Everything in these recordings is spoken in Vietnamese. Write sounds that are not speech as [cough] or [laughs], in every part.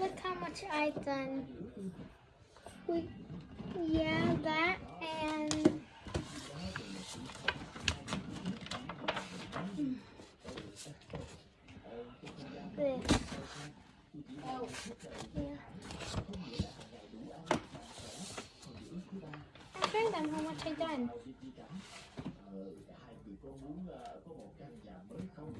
Look how much I've done. Anh. Chị, chị cả, ờ, hai người có muốn có một căn nhà mới không?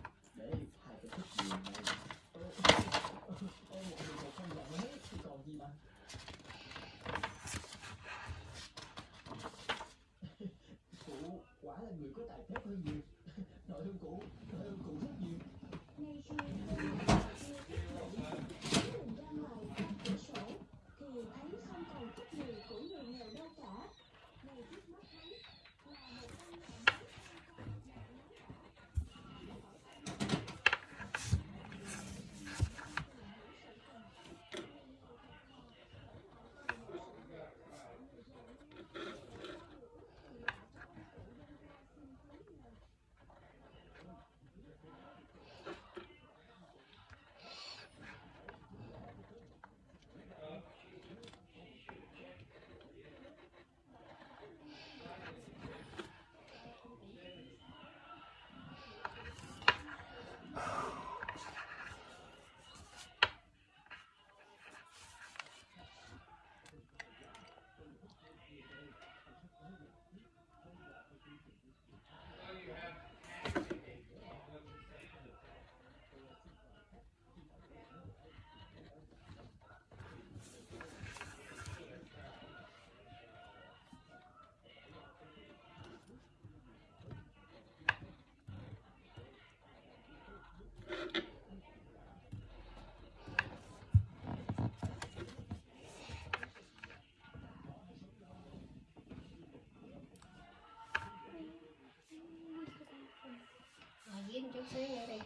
Yeah với một chút xíu nữa đi.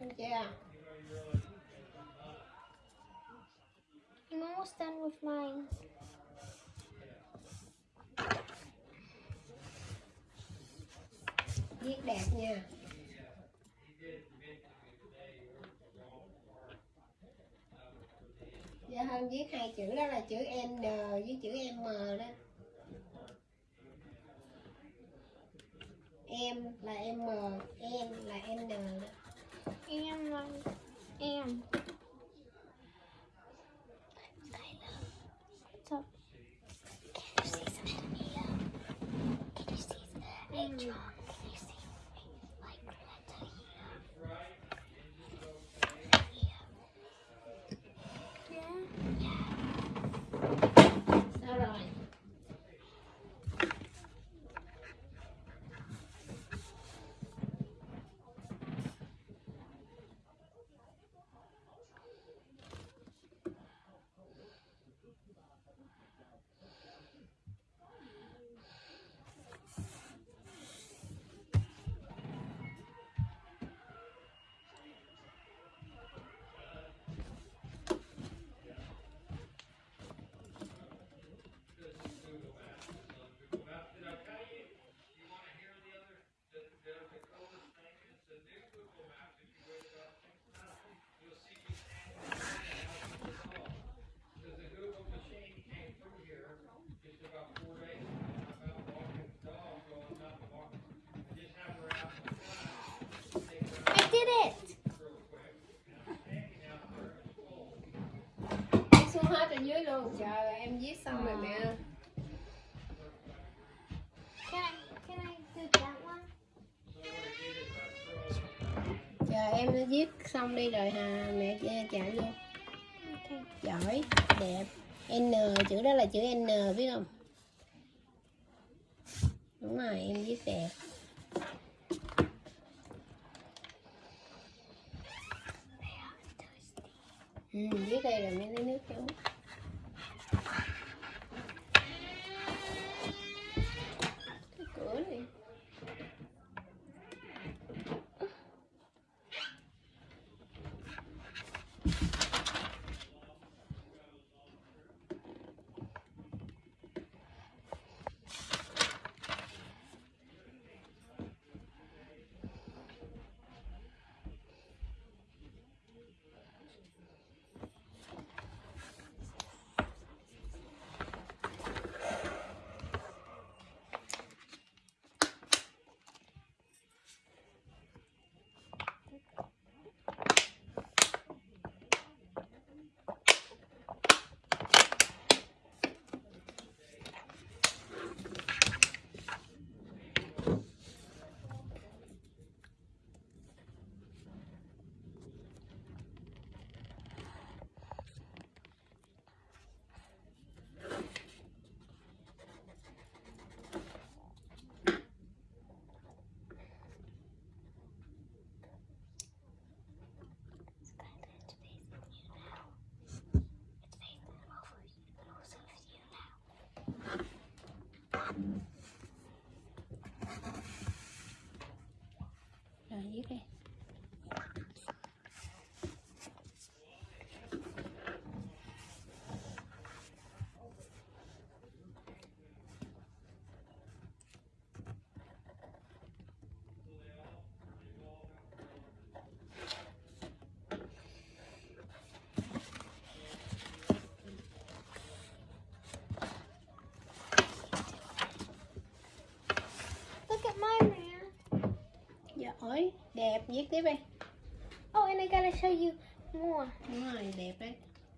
Được chưa? I'm almost done with mine. Viết đẹp nha. Dạ hơn viết hai chữ đó là chữ N với chữ M đó. Em là M, em là N đó. And like, and. 进 viết xong đi rồi hà mẹ trả vô. Okay. Giỏi, đẹp. N chữ đó là chữ N biết không? đúng rồi em viết đẹp ừ, viết đây rồi mấy lấy nước cho rồi viết đây Look at mine, man. giỏi đẹp viết tiếp đi Oh, and I gotta show you more. đúng rồi đẹp đấy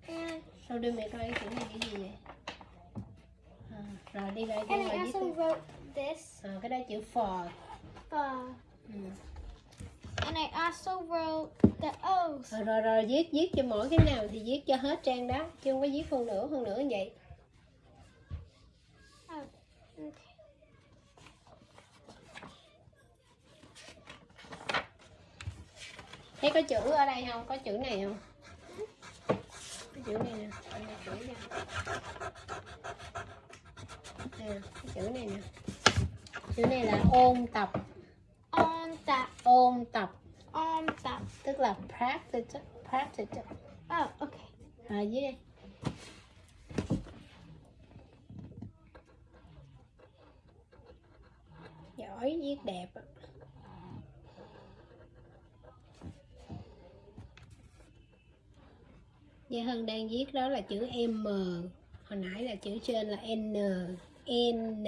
And sao đưa mẹ coi cái này cái gì vậy à, rồi đi lại and I viết also đi wrote this à, cái đó chữ for for. ừ. And I also wrote the O's. rồi, rồi rồi viết viết cho mỗi cái nào thì viết cho hết trang đó chứ không có viết phân nửa phân nửa như vậy Oh, okay. Thấy có chữ ở đây không? Có chữ này không? Cái chữ này nè. Đây là chữ nè nè cái chữ này nè. Chữ này là ôn tập. On that, ôn tập. On that. tức là practice practice. Oh, okay. à dưới đây giỏi viết đẹp Gia Hân đang viết đó là chữ M. Hồi nãy là chữ trên là N N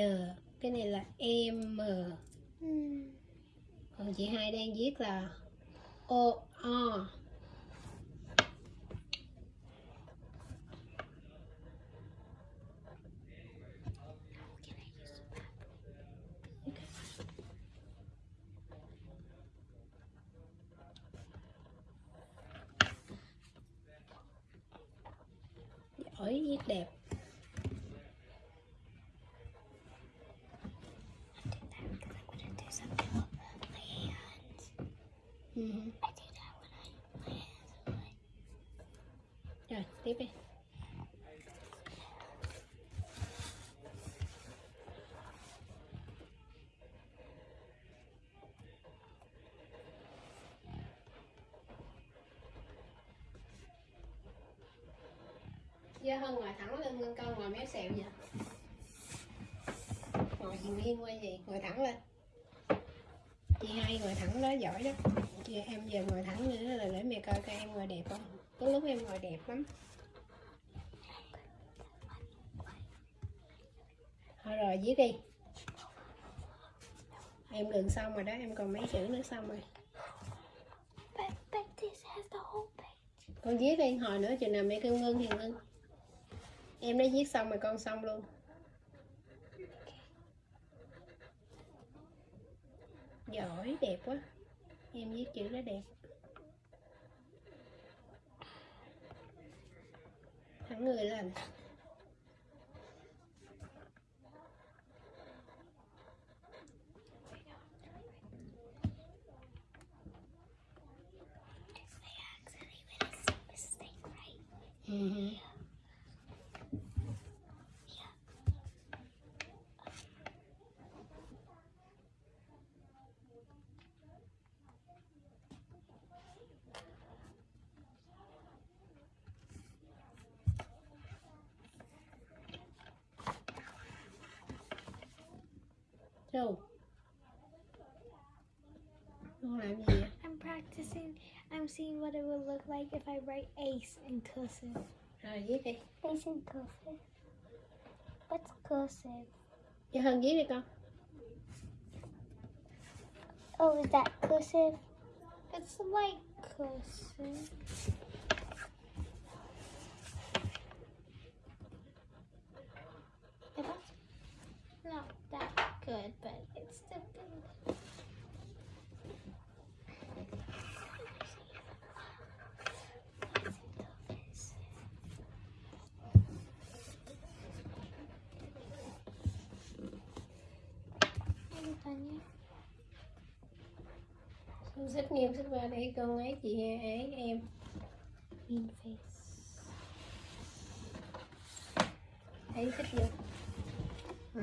Cái này là M. Hmm. Còn chị hai đang viết là O O Giỏi viết đẹp Because I'm gonna do something with my hands. ừ. I do that when I my hands are like Rồi tiếp đi Gia Hân ngồi thẳng lên ngân con ngồi méo xẹo vậy? Ngồi gì nghiêng qua gì Ngồi thẳng lên. Chị hai ngồi thẳng đó giỏi đó. Chị Em giờ ngồi thẳng nữa là để mẹ coi coi em ngồi đẹp không? Có lúc em ngồi đẹp lắm. Thôi rồi viết đi. Em gần xong rồi đó Em còn mấy chữ nữa xong rồi. Con viết đi hồi nữa chừng nào mẹ kêu ngưng thì ngưng em đã viết xong rồi con xong luôn. Giỏi đẹp quá. Em viết chữ nó đẹp. Thẳng người lên Mm-hmm. Con làm gì? I'm practicing. I'm seeing what it would look like if I write ace in cursive. Rồi viết đi. Ace in cursive. What's cursive? Cho Hân viết đi con. Oh, is that cursive? It's like cursive. Xích nghiêm xích qua để con ấy chị ấy em. Mean face. Thấy xích vô. Ừ.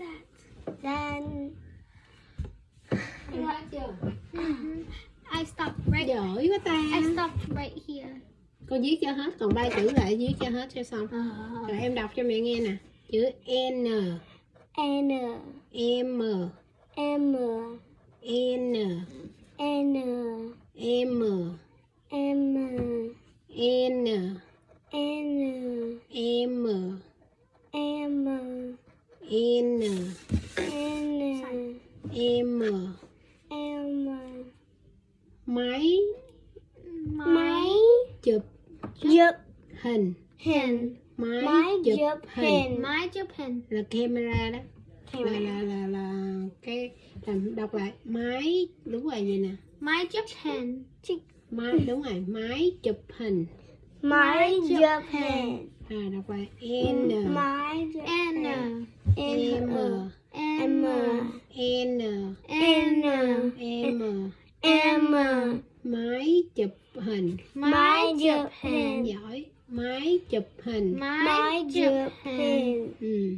that. Then Em hết chưa? I stopped right. Giỏi quá ta. I stopped right here. Con viết cho hết, còn ba chữ lại viết cho hết cho xong. Rồi em đọc cho mẹ nghe nè. Chữ N, N M, M N, N M, M N, N M, M N, N. M, M. Máy. Máy. Chụp. Chụp. Hình, hình. Máy, máy chụp, chụp hình. hình. Máy chụp hình. Là camera đó. Là là là là cái làm đọc lại. Máy đúng rồi vậy nè. máy chụp hình. Máy đúng rồi, máy chụp hình. máy chụp hình. À đọc lại. N, máy chụp N M, M N, N M, M máy chụp hình. máy chụp hình. Giỏi, máy chụp hình. máy chụp hình. Ừ.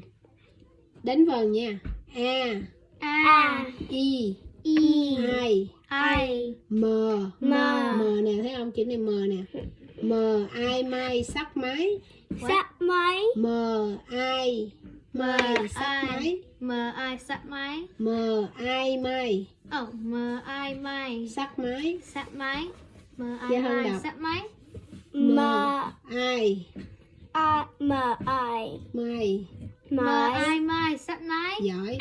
Đến vần nha. A, A. I, I. I, I M, M. M. Nè, thấy không? Chữ này M nè. M, ai, mai, sắc máy. sắp máy. M, ai, mai, sắc ai. máy. M I sắp máy. M, ai, mai, Oh M I mai. Sắc máy. sắp máy. M I Dạ, mai sắp máy. M, ai, A M I mai. M I mai sắp máy. Giỏi,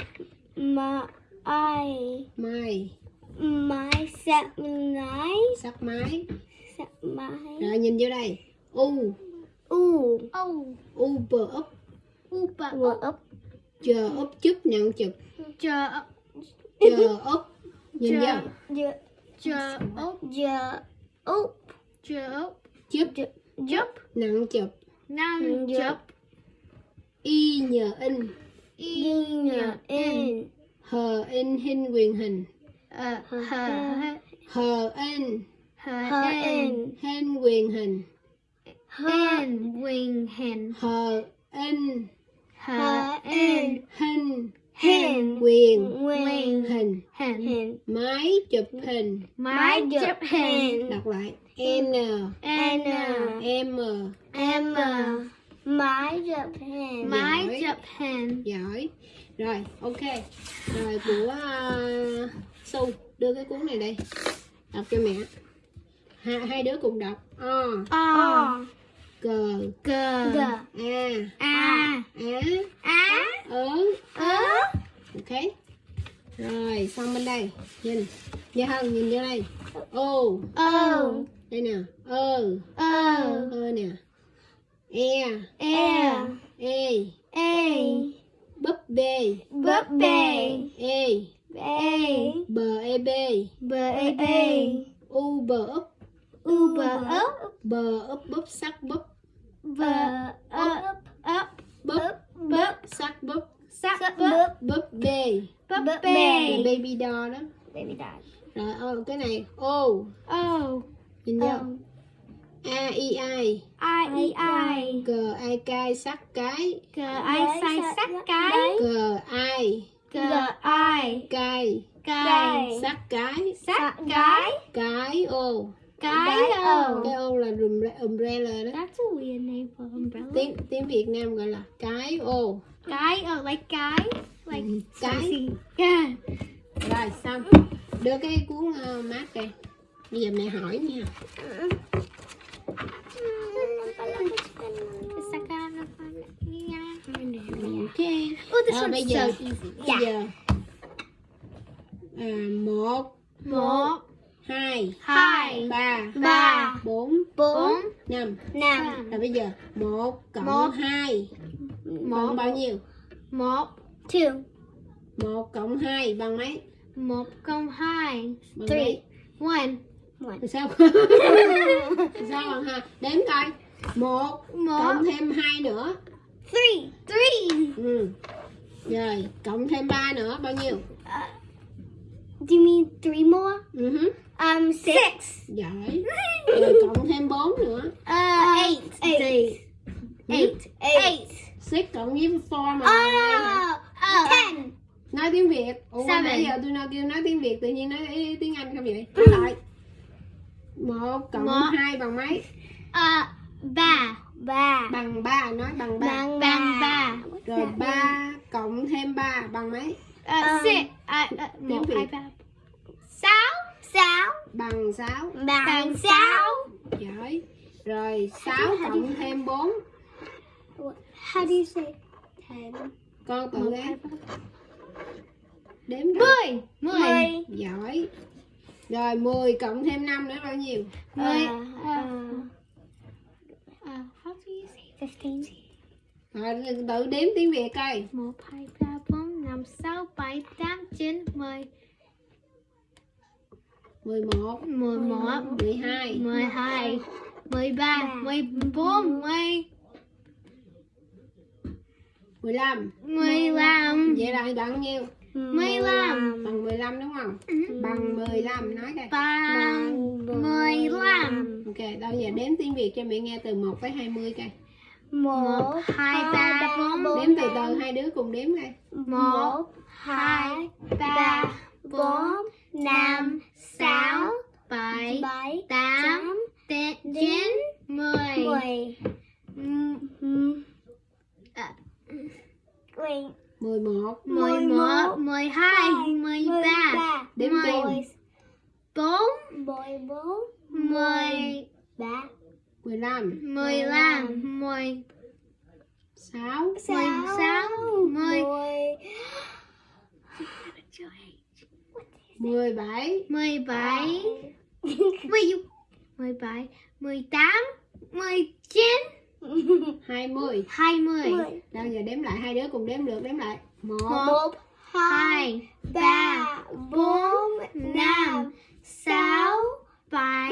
M I mai, máy sắp máy. Sắc máy. sắp máy. Rồi nhìn vô đây. U, U. U. U, bờ úp. Upa úp. chờ úp chúp nặng chụp Chờ chờ úp nhìn Chờ. Giờ. Chờ ốc Giờ. Úp. Chờ ốc chúp Chớp nặng chụp Năm Giờ. chớp y nhờ in Y nhờ in. hờ in hình quyền hình Hờ hờ in Hờ Hờ in. hình quyền hình En Wing hen hờ in hạ an hình Hình. quyền Quyền. hình Hình. máy chụp hình Máy chụp hình đọc lại n N m M. Máy chụp hình. Máy chụp hình giỏi rồi ok rồi của uh, su đưa cái cuốn này đây đọc cho mẹ hai, hai đứa cùng đọc o O cờ G G. a. A. Á ớ. Ớ. Ok. Rồi xong bên đây. Nhìn. Gia Hân nhìn vô đây. Ô. O đây nè. Ơ. Ơ. Ơ nè. E. E. E. A búp bê. Búp bê. E. A bờ e b B A B u bờ úp U bờ ấp. Bờ úp búp sắc búp Bờ ấp ấp búp Búp sắc búp. Sắc búp búp. bê. Búp bê. baby doll đó. Baby doll. rồi ô cái này ô. O nhìn vô. A i i. I E I. Cờ ai cai sắc cái. Cờ ai sai sắc cái. cờ ai Cờ ai cai Cài sắc cái. Sắc cái. Cái ô Cái O cái ô là umbre- umbrella đó. That's a weird name for umbrella. Tiếng tiếng Việt Nam gọi là cái ô Cái oh like cái Like Ừ, cái. Yeah. Rồi xong. Đưa cái cuốn uh, mát đây bây giờ mẹ hỏi nha. Ok Oh, this Ờ, one's bây so giờ easy. bây giờ à, một. Một, hai hai, ba ba, bốn bốn, năm. Năm. rồi bây giờ một cộng Một. hai. Bằng một, bao nhiêu? Một, Two. một cộng hai bằng mấy? Một cộng hai, bằng Three. mấy? One, Rồi sao? [laughs] Sao bằng hai đếm coi. Một một, cộng thêm hai nữa. Three. three, ừ. rồi cộng thêm ba nữa bao nhiêu Do you mean three more? ừ hứ. Um, six. giỏi rồi cộng thêm bốn nữa uh, eight, Eight. eight, Eight. six cộng với four mà Oh. uh, Ten. nói tiếng việt ủa Seven. nãy giờ tôi nói kêu nói tiếng việt tự nhiên nói tiếng anh không vậy nói lại một cộng Một. hai bằng mấy uh, ba, Ba. bằng ba nói bằng ba bằng ba, rồi ba cộng thêm ba bằng mấy Um, six, uh, uh, một, Việt. hai, ba, sáu, Sáu. bằng sáu. Bằng sáu. giỏi. Rồi sáu cộng thêm bốn. How do you say ten? con tự đếm coi. mười, mười, giỏi. Rồi 10 cộng thêm 5 nữa bao nhiêu? Mười, Uh, uh, uh, how do you say fifteen. rồi tự đếm tiếng việt coi. Một hai ba bốn năm sáu bảy tám chín mười 11 mười một 12 mười hai mười ba mười bốn mười 15 mười lăm. Vậy là bằng nhiêu? Mười lăm. Bằng 15 đúng không? Bằng 15 nói coi. Bằng mười lăm. ok đâu giờ đếm tiếng việt cho mẹ nghe từ 1 tới 20 coi Một, hai ba bốn đếm từ từ hai đứa cùng đếm coi một hai ba bốn năm sáu bảy tám chín mười mười. à, Wait. 11 mười một mười hai mười ba đếm mười kèm bốn Boy bốn. mười Ba. 15 15 10 6 16 10 17 17 17 18 19 20 20 Đâu giờ đếm lại hai đứa cùng đếm được đếm lại. 1 1 2 3 4 5 6 7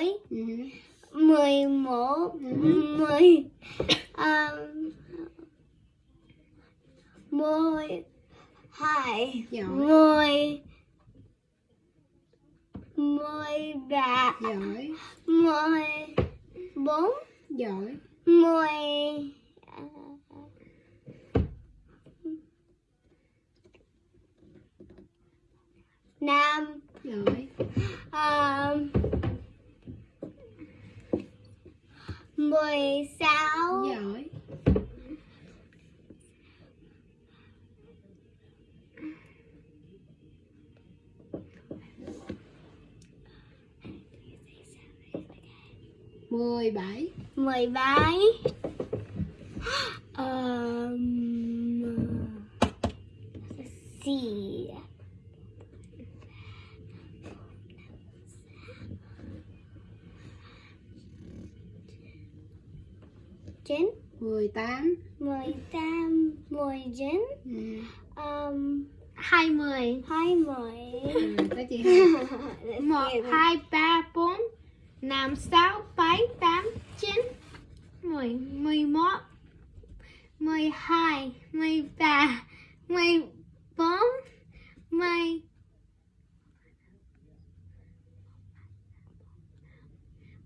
mười ừ, mười một mười um, mười hai giỏi mười mười ba giỏi. mười bốn giỏi. mười à, năm giỏi. à, mười sáu. Giỏi mười bảy. Mười bảy. Um, [gasps] let's see chín mười tám mười tám mười chín ừ. um, hai mươi hai mươi rồi tới chị hai một hai ba bốn năm sáu bảy tám chín mười mười một mười hai mười ba mười bốn mười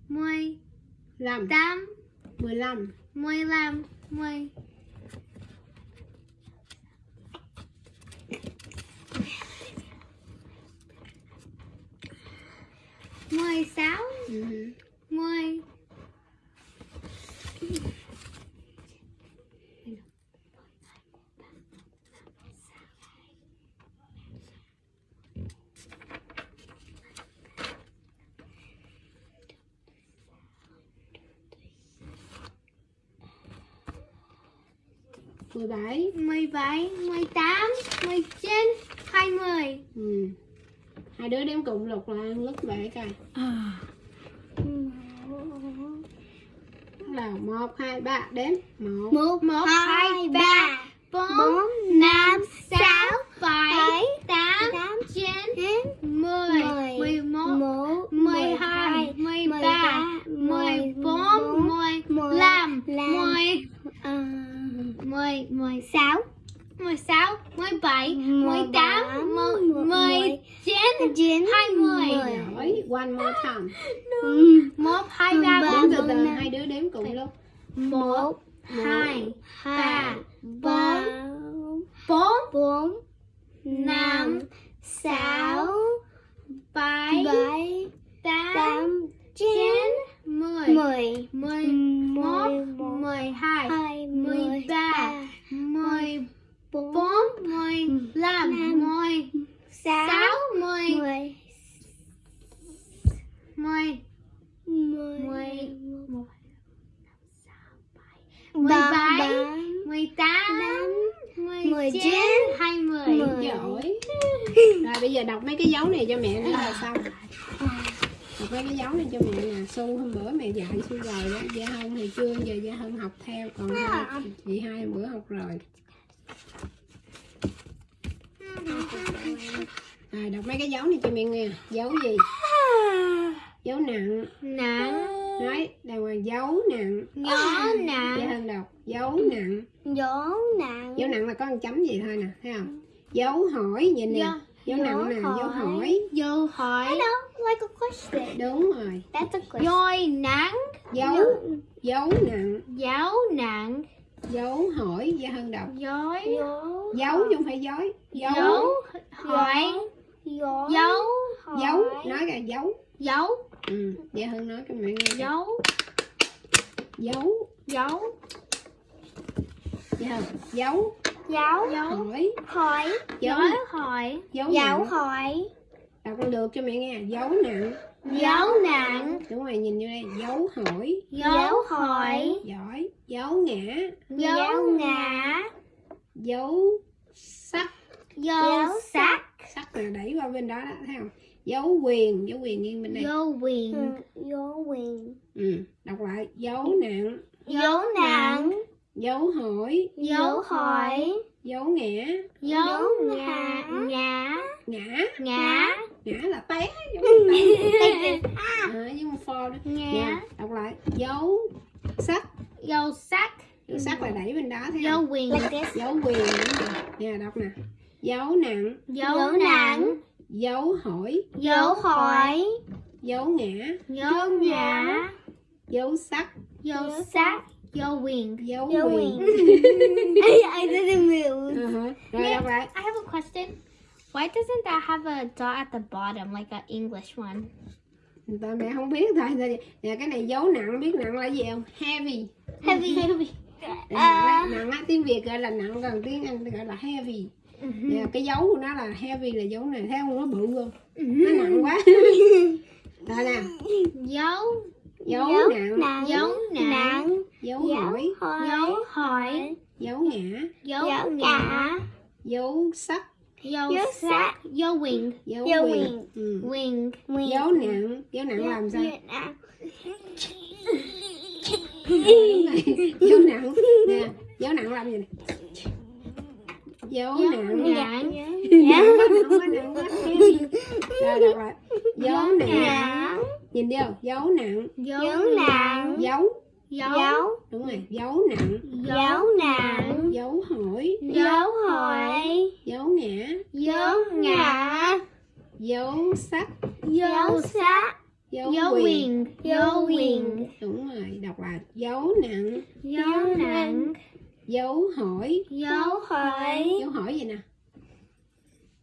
mười lăm tám mười lăm mười lăm mười mười sáu ừ. 17 17 18 19 20 ừ. Hai đứa đếm cộng lục là lúc vậy coi. Là 1 2 3 đếm. 1 1 1 2 3 4 5 6 bốn bốn, năm. hai đứa đếm cùng lúc một hai ba ba bốn bốn năm sáu bảy tám chín mười mười mười một mười hai mười ba mười bốn bốn mười lăm mười sáu mười mười mười mười mười một ba bảy ba mười tám mười mười chín, chín hai mươi. mười. giỏi. rồi bây giờ đọc mấy cái dấu này cho mẹ nữa là xong. đọc mấy cái dấu này cho mẹ nè. Su hôm bữa mẹ dạy su rồi đó. Gia hân thì chưa giờ gia hân học theo. Còn hai, chị hai hôm bữa học rồi. Rồi đọc mấy cái dấu này cho mẹ nghe. Dấu gì dấu nặng nặng nói đàng hoàng dấu nặng nhỏ gia nặng hân đọc dấu nặng dấu nặng dấu nặng là có một chấm gì thôi nè thấy không dấu hỏi nhìn nè Dấu- dấu nặng nè dấu hỏi Dấu hỏi. Know, like a question. đúng rồi That's a question. Dối nặng. dấu dấu nặng Dấu nặng. dấu hỏi gia hơn đọc Dối. Dấu. chứ không phải dối dấu Dấu hỏi. Dấu. dấu nói là dấu Dấu. ừ gia hơn nói cho mẹ nghe Dấu. dấu Dấu. gia hơn dấu Dấu. Dấu. hỏi Hỏi. dấu Dấu hỏi. dấu Dấu hỏi. đọc con được cho mẹ nghe dấu nặng Dấu nặng. đúng rồi nhìn vô đây dấu hỏi Dấu hỏi. giỏi dấu ngã Dấu ngã. dấu sắc Dấu sắc. sắc là đẩy qua bên đó đó thấy không dấu quyền dấu quyền nghiêng bên đây Dấu quyền. Ừ, Dấu quyền. ừ đọc lại dấu nặng Dấu nặng. dấu hỏi Dấu hỏi. dấu ngã Dấu ngã. Ngã. ngã Ngã. ngã là té giống [laughs] như té à, giống như pho đó Ngã. Nè, đọc lại dấu sắc Dấu sắc. dấu sắc là đẩy bên đó thấy Dấu quyền. Dấu quyền đúng rồi. nè đọc nè dấu nặng Dấu nặng. Dấu hỏi Dấu hỏi. dấu ngã Dấu ngã. dấu sắc Dấu sắc. Dấu quyền. dấu quyền I, I didn't move. Ờ hả. rồi đọc lại I have a question. Why doesn't that have a dot at the bottom like an English one? Người ta mẹ không biết thôi nè cái này dấu nặng biết nặng là gì không heavy Heavy. Heavy. Nặng [laughs] á, nặng á tiếng việt gọi là nặng còn tiếng anh gọi là heavy nè cái dấu của nó là heavy là dấu này thấy không nó bự không nó nặng quá [laughs] rồi nè Dấu. dấu nặng nặng. Dấu nặng. dấu hỏi. Dấu hỏi. dấu ngã Dấu ngã. dấu sắc Dấu sắc. Dấu wing. dấu quyền quyền. ừ. Wing. Quyền. dấu nặng dấu nặng làm sao. Đúng rồi. dấu nặng nè dấu nặng làm gì nè dấu Dấu nặng nặng quá heavy rồi nặng nhìn vô dấu nặng Dấu nặng. dấu Dấu. Dấu. đúng rồi dấu nặng Dấu nặng. dấu hỏi Dấu hỏi. dấu ngã Dấu ngã. dấu sắc Dấu sắc. dấu, Dấu quyền wing. Dấu wing. đúng rồi đọc lại dấu nặng Dấu nặng. Dấu hỏi Dấu hỏi. dấu hỏi gì nè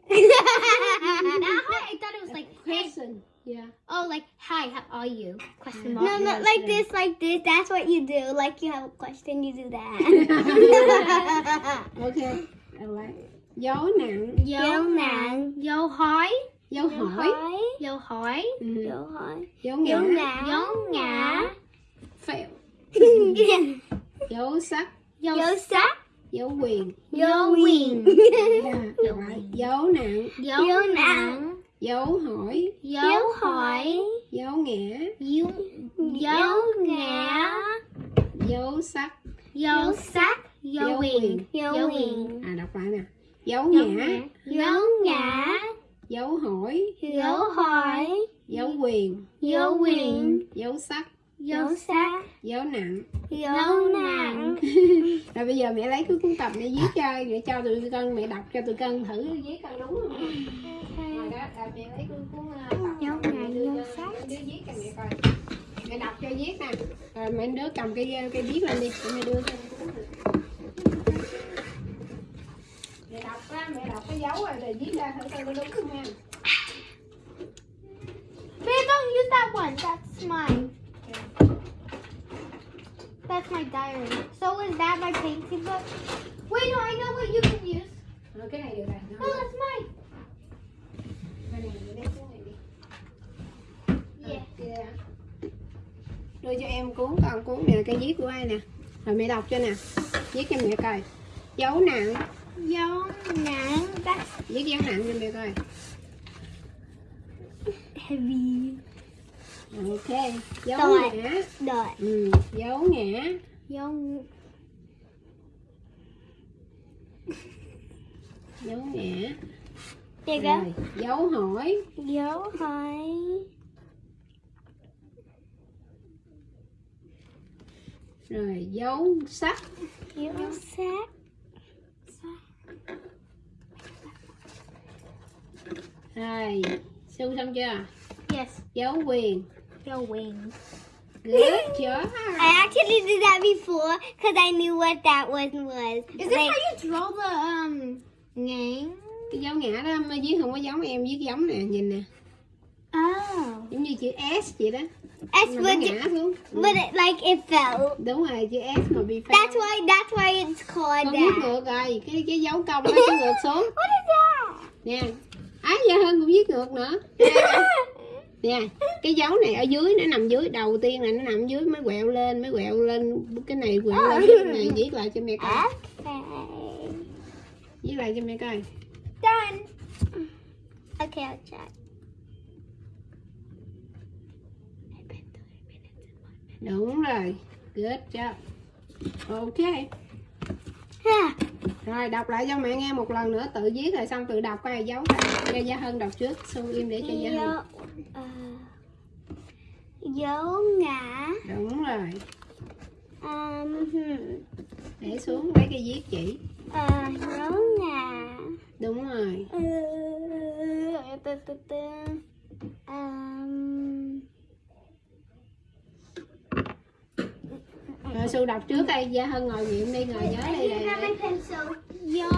[laughs] I thought it was like question yeah Oh, like hi, how are you? Question mark. No, no, Yes, like this, like this. That's what you do. Like you have a question, you do that. [laughs] ok đọc lại dấu nặng Dấu nặng. Dấu hỏi. dấu hỏi Dấu hỏi. ừ. Dấu hỏi. dấu Dấu ngã ngã. Dấu ngã. fail [laughs] dấu sắc Dấu Dấu sắc. dấu quyền Dấu lại dấu nặng Dấu Dấu nặng. dấu hỏi Dấu hỏi. dấu ngã Dấu Dấu ngã. dấu sắc Dấu sắc. Dấu quyền. Dấu quyền. à đọc lại nè dấu ngã. Dấu ngã. dấu hỏi Dấu hỏi. dấu quyền Dấu quyền. dấu sắc Dấu sắc. dấu nặng Dấu nặng. Rồi bây giờ mẹ lấy cái cuốn tập để viết cho để cho tụi con mẹ đọc cho tụi con thử viết con đúng không? Rồi đó rồi mẹ lấy cuốn cuốn ờ, tập mẹ đưa đứa viết cho mẹ coi. Mẹ đọc cho viết nè. Rồi mấy đứa cầm cái cái viết lên đi mẹ đưa cho cuốn mẹ đọc á mẹ đọc cái dấu rồi rồi viết ra thử coi có đúng không nha Babe, don't use that one. That's mine. That's my diary. So is that my painting book? Wait, no, I know what you can use. rồi cái này được rồi No, that's mine. Này, này đi Yeah. Đưa cho em cuốn con cuốn này là cái viết của ai nè rồi mẹ đọc cho nè viết cho mẹ coi dấu nặng Dấu nặng. That's viết dấu nặng cho mẹ coi Heavy. Ok dấu Rồi. ngã Rồi. ừ. dấu ngã dấu dấu ngã rồi dấu hỏi Dấu hỏi. rồi dấu sắc Dấu sắc. rồi su xong chưa Yes. dấu quyền Your wing. good job I actually did that before because I knew what that one was. Is this Like, how you draw the um ngang? cái dấu ngã đó mới viết không có giống em viết giống nè nhìn nè Oh. giống như chữ S vậy đó S Mà would, ngã xuống but it, like it fell. đúng rồi chữ S mà bị phá That's why. That's why it's called con viết that. ngược rồi cái cái dấu công nó ngược xuống [laughs] What is that? nè á dạ hơn cũng viết ngược nữa [laughs] nè cái dấu này ở dưới nó nằm dưới đầu tiên là nó nằm dưới mới quẹo lên mới quẹo lên cái này quẹo lên cái [laughs] này viết lại cho mẹ coi Okay. viết lại cho mẹ coi Done. Okay, I'll check. đúng rồi good job ok Yeah. rồi đọc lại cho mẹ nghe một lần nữa tự viết rồi xong tự đọc coi dấu cho gia hân đọc trước xong im để cho gia hân Ờ, dấu ngã. đúng rồi hmm. để xuống lấy cái viết chỉ Ờ, dấu ngã. đúng rồi từ từ từ. Um, rồi su đọc trước đây gia hân ngồi nghiệm đi ngồi nhớ đây đây, đây. pencil. Dấu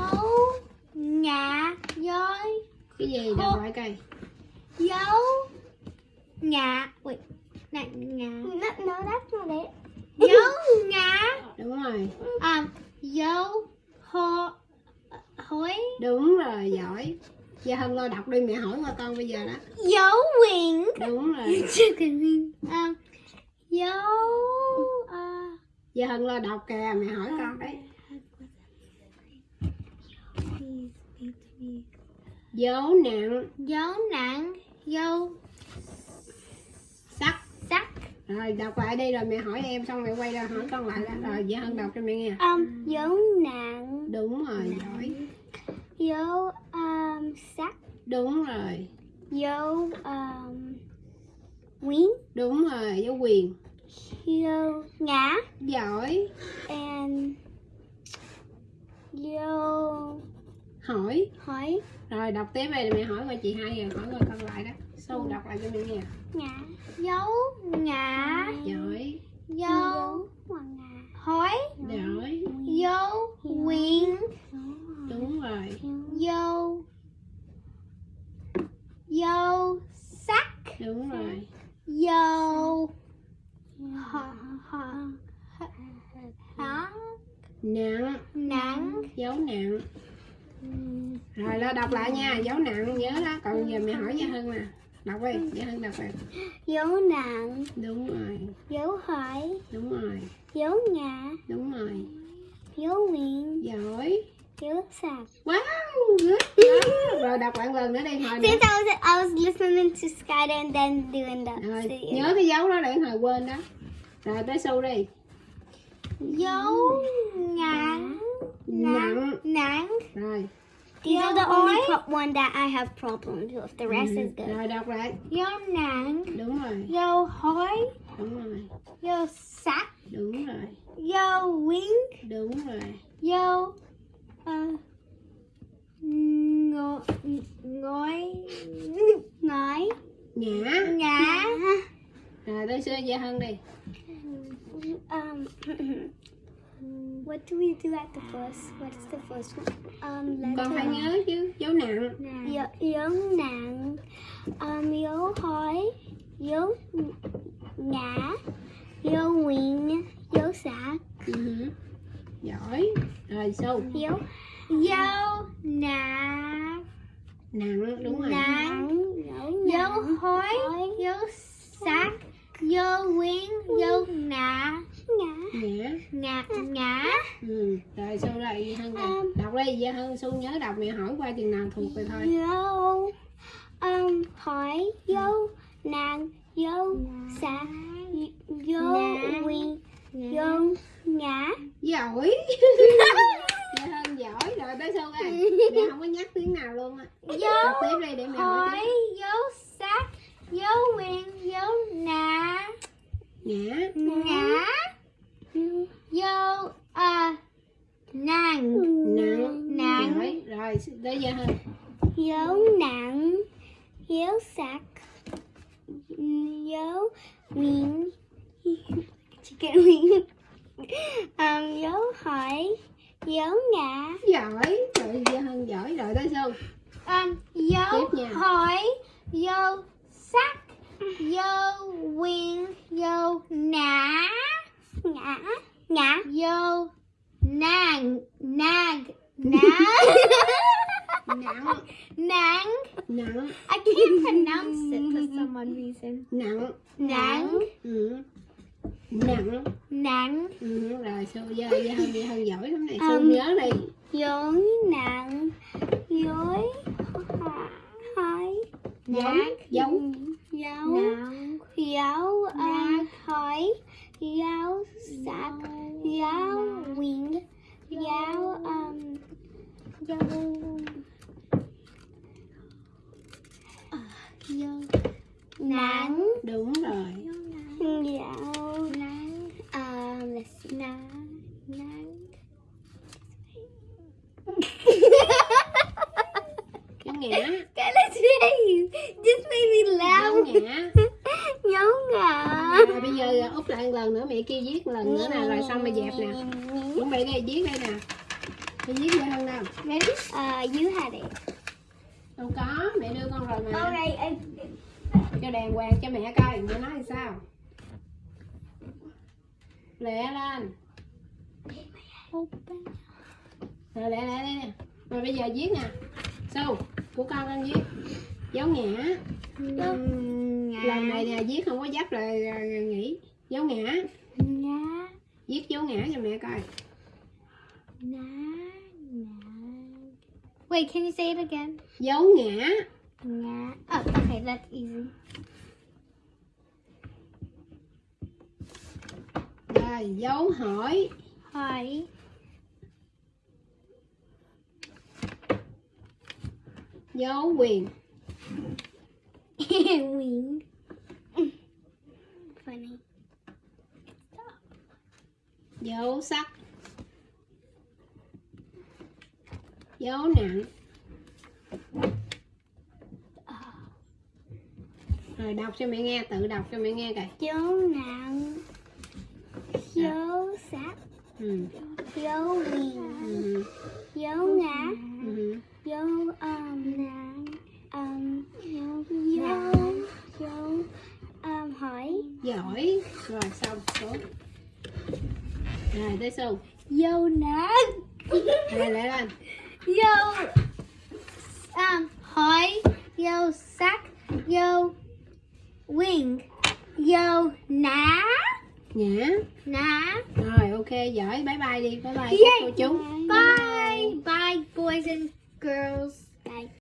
ngã dối cái gì đọc lại coi dấu. Ngã wait này ngã No, no, that's not it. dấu ngã đúng rồi. Um dấu ho hối. Đúng rồi giỏi. Gia hân lo đọc đi mẹ hỏi qua con bây giờ đó. Dấu quyển đúng rồi. Um [laughs] dấu uh, gia hân lo đọc kìa mẹ hỏi con đấy dấu nặng. Dấu nặng. Dấu sắc. sắc. Rồi đọc lại đi rồi mẹ hỏi em xong mẹ quay ra hỏi con lại đó. Rồi gia hân đọc cho mẹ nghe. Um, dấu nặng. đúng rồi giỏi. Dấu um, sắc. đúng rồi. Dấu um, wing. đúng rồi dấu quyền. Dấu ngã. giỏi. And dấu hỏi. Hỏi. Rồi đọc tiếp đây mẹ hỏi qua chị hai rồi hỏi qua con lại đó. Sâu đọc lại cho mẹ nghe. Ngã. dấu ngã giỏi. Dấu ngã. hối giỏi. Dấu quyển đúng rồi. Dấu. Dấu sắc. Đúng rồi. Dấu. Hả hả nặng. Nặng. Dấu nặng rồi lo đọc lại nha dấu nặng nhớ đó còn giờ mẹ hỏi gia hân nè đọc đi gia hân đọc đi. Dấu nặng. đúng rồi. Dấu hỏi. đúng rồi. Dấu ngã. đúng rồi. Dấu nguyện. giỏi. Dấu sạc. wow! Good rồi đọc lại lần nữa đi hồi Since I was I was listening to Skyler and then doing the rồi nhớ cái dấu đó để hồi quên đó. Rồi tới su đi. Dấu ngắn nặng nặng rồi. These are the only one that I have problems with. The rest is good. rồi đọc lại. Dấu nặng đúng rồi. Dấu hối đúng rồi. Dấu sắc đúng rồi. Dấu quyển đúng rồi. Dấu ờ, ngồi ngồi Ngói. ngã ngã rồi tới xưa gia hân đi. Um, what do we do at the first? What's the first one? Um, con phải nhớ chứ dấu nặng dấu, dấu nặng. Um, dấu hỏi. Dấu ngã. Dấu nguyện. Dấu sạc. Ừ. giỏi rồi su Dấu dấu nặng nặng đúng rồi nặng Dấu Hối. dấu sắc dấu quyển dấu ngã Ngã. ngã ngã ngã ừ. rồi su lại hân nè đọc đi gia hân su nhớ đọc mẹ hỏi qua chừng nào thuộc rồi thôi Dấu um, hỏi. Dấu nặng. Dấu sạc. Dấu Ngã. nguyện. Dấu ngã. giỏi [laughs] 家。rồi dấu hỏi. Hỏi. Dấu quyền. [laughs] Quyền. Funny dấu sắc. Dấu nặng. rồi đọc cho mẹ nghe tự đọc cho mẹ nghe coi. Chó nặng chó à. sắc ừ. chó quyền ừ. chó ngã ừ. chó âm nặng âm chó chó ôm hỏi. Giỏi. Rồi xong số. Rồi tới xu dâu nặng. Rồi lại lên. Dâu um, hỏi dâu sắc dâu wing vô nã nhã nã rồi ok giỏi. Bye bye đi. Bye bye yeah. cô chú. Bye. Bye boys and girls. Bye.